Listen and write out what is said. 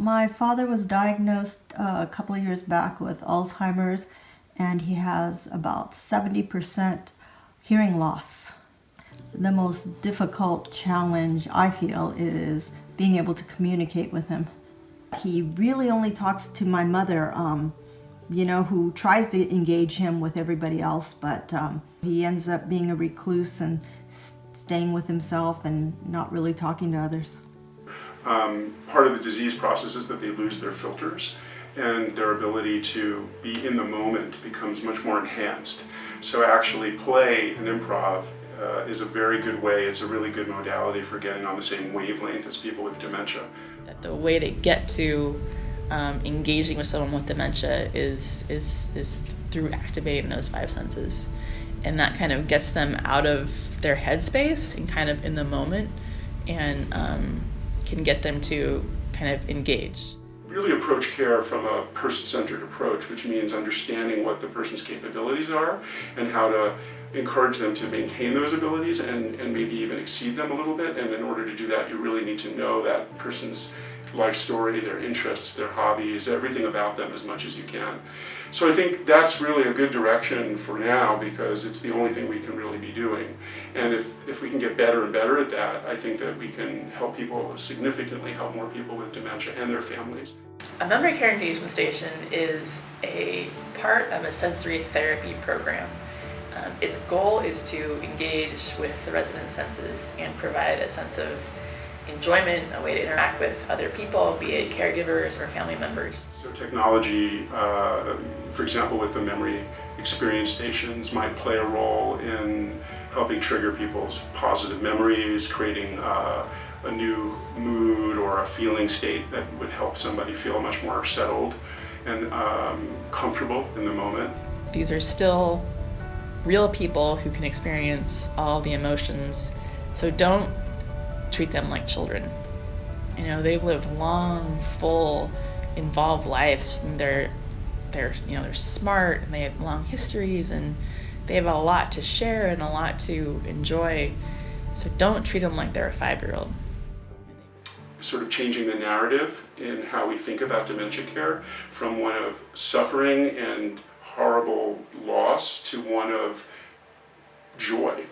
My father was diagnosed uh, a couple of years back with Alzheimer's, and he has about 70% hearing loss. The most difficult challenge I feel is being able to communicate with him. He really only talks to my mother, um, you know, who tries to engage him with everybody else, but um, he ends up being a recluse and staying with himself and not really talking to others. Um, part of the disease process is that they lose their filters and their ability to be in the moment becomes much more enhanced. So actually play and improv uh, is a very good way, it's a really good modality for getting on the same wavelength as people with dementia. That the way to get to um, engaging with someone with dementia is, is, is through activating those five senses. And that kind of gets them out of their headspace and kind of in the moment and um, can get them to kind of engage. Really approach care from a person-centered approach, which means understanding what the person's capabilities are and how to encourage them to maintain those abilities and, and maybe even exceed them a little bit. And in order to do that, you really need to know that person's life story, their interests, their hobbies, everything about them as much as you can. So I think that's really a good direction for now because it's the only thing we can really be doing. And if, if we can get better and better at that, I think that we can help people, significantly help more people with dementia and their families. A memory care engagement station is a part of a sensory therapy program. Um, its goal is to engage with the residents' senses and provide a sense of enjoyment, a way to interact with other people, be it caregivers or family members. So technology, uh, for example, with the memory experience stations might play a role in helping trigger people's positive memories, creating uh, a new mood or a feeling state that would help somebody feel much more settled and um, comfortable in the moment. These are still real people who can experience all the emotions. So don't treat them like children. You know, they've lived long, full, involved lives. They're they're you know they're smart and they have long histories and they have a lot to share and a lot to enjoy. So don't treat them like they're a five-year-old. Sort of changing the narrative in how we think about dementia care from one of suffering and horrible loss to one of joy.